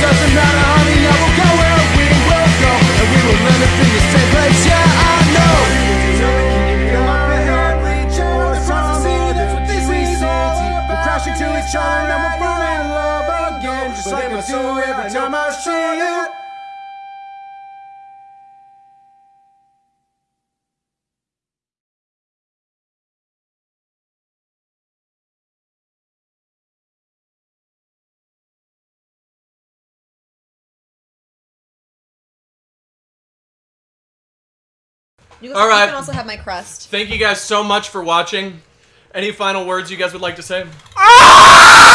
doesn't matter, honey, I will go where we will go, and we will end up in the same place. Yeah, I know. Crashing to each other and we'll fall in love again, just like I do every time I see you. You, All right. you can also have my crust. Thank you guys so much for watching. Any final words you guys would like to say? Ah!